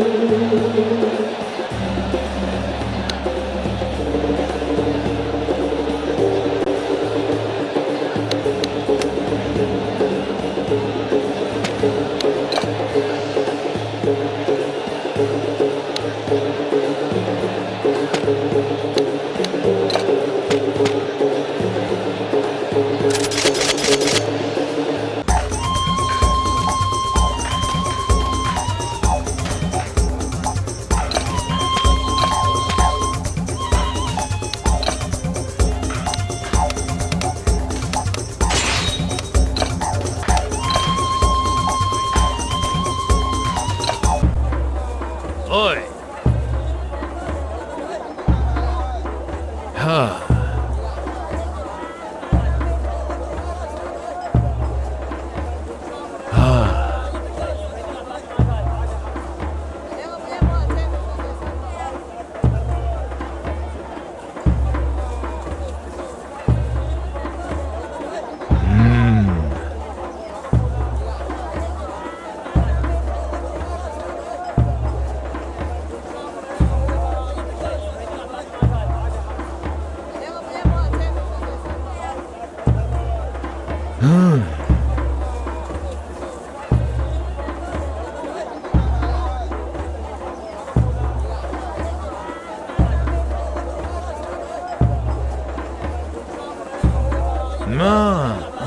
Oi! No.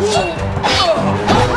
あっ!